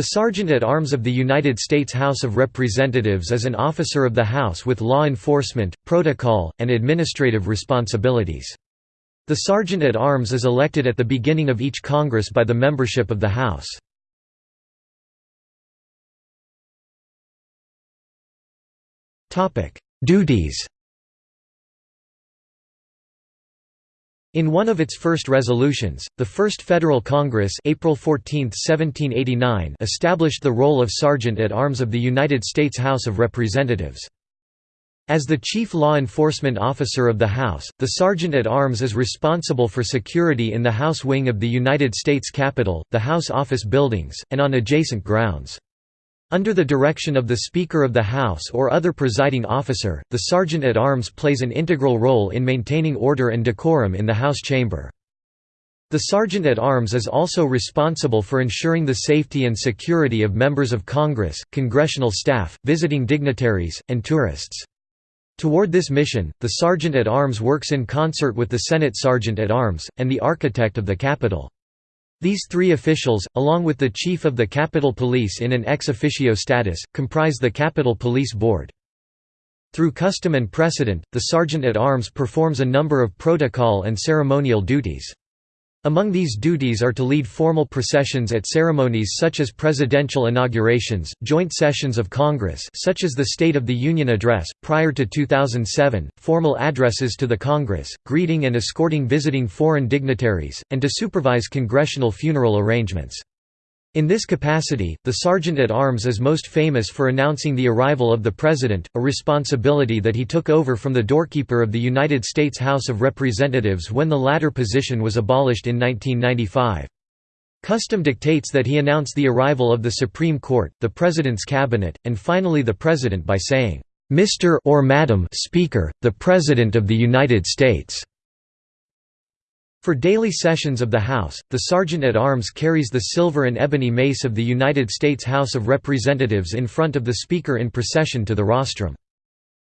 The Sergeant-at-Arms of the United States House of Representatives is an officer of the House with law enforcement, protocol, and administrative responsibilities. The Sergeant-at-Arms is elected at the beginning of each Congress by the membership of the House. Duties In one of its first resolutions, the First Federal Congress April 14, 1789 established the role of Sergeant-at-Arms of the United States House of Representatives. As the chief law enforcement officer of the House, the Sergeant-at-Arms is responsible for security in the House wing of the United States Capitol, the House office buildings, and on adjacent grounds. Under the direction of the Speaker of the House or other presiding officer, the Sergeant-at-Arms plays an integral role in maintaining order and decorum in the House chamber. The Sergeant-at-Arms is also responsible for ensuring the safety and security of members of Congress, congressional staff, visiting dignitaries, and tourists. Toward this mission, the Sergeant-at-Arms works in concert with the Senate Sergeant-at-Arms, and the architect of the Capitol. These three officials, along with the Chief of the Capitol Police in an ex officio status, comprise the Capitol Police Board. Through custom and precedent, the Sergeant-at-Arms performs a number of protocol and ceremonial duties. Among these duties are to lead formal processions at ceremonies such as presidential inaugurations, joint sessions of Congress such as the State of the Union Address, prior to 2007, formal addresses to the Congress, greeting and escorting visiting foreign dignitaries, and to supervise congressional funeral arrangements. In this capacity, the Sergeant-at-Arms is most famous for announcing the arrival of the President, a responsibility that he took over from the doorkeeper of the United States House of Representatives when the latter position was abolished in 1995. Custom dictates that he announce the arrival of the Supreme Court, the President's cabinet, and finally the President by saying, "'Mr. or Madam Speaker, the President of the United States' For daily sessions of the House, the Sergeant-at-Arms carries the silver and ebony mace of the United States House of Representatives in front of the Speaker in procession to the rostrum.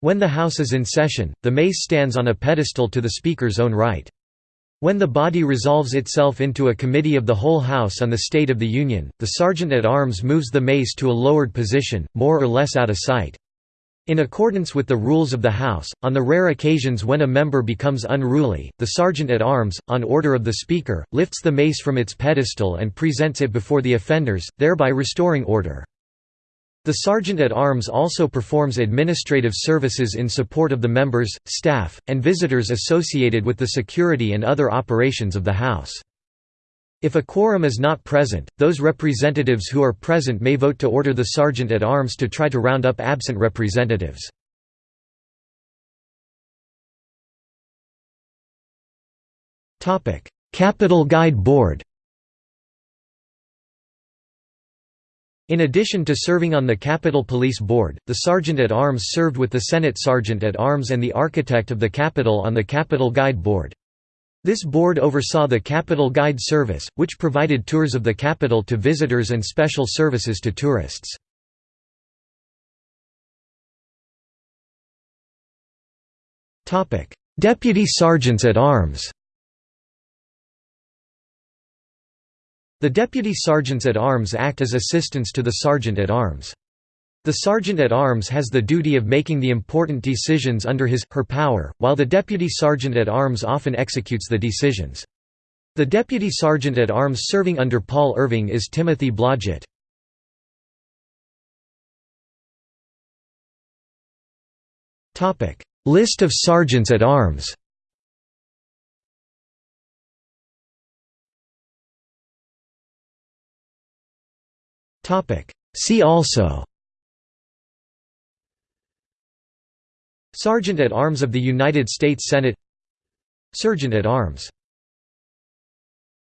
When the House is in session, the mace stands on a pedestal to the Speaker's own right. When the body resolves itself into a committee of the whole House on the State of the Union, the Sergeant-at-Arms moves the mace to a lowered position, more or less out of sight. In accordance with the rules of the House, on the rare occasions when a member becomes unruly, the Sergeant-at-Arms, on order of the Speaker, lifts the mace from its pedestal and presents it before the offenders, thereby restoring order. The Sergeant-at-Arms also performs administrative services in support of the members, staff, and visitors associated with the security and other operations of the House. If a quorum is not present, those representatives who are present may vote to order the sergeant-at-arms to try to round up absent representatives. Capitol Guide Board In addition to serving on the Capitol Police Board, the Sergeant-at-Arms served with the Senate Sergeant-at-Arms and the architect of the Capitol on the Capitol Guide Board. This board oversaw the Capitol Guide Service, which provided tours of the Capitol to visitors and special services to tourists. Deputy Sergeants at Arms The Deputy Sergeants at Arms act as assistants to the Sergeant at Arms. The sergeant-at-arms has the duty of making the important decisions under his, her power, while the deputy sergeant-at-arms often executes the decisions. The deputy sergeant-at-arms serving under Paul Irving is Timothy Blodgett. List of sergeants-at-arms See also Sergeant at Arms of the United States Senate. Sergeant at Arms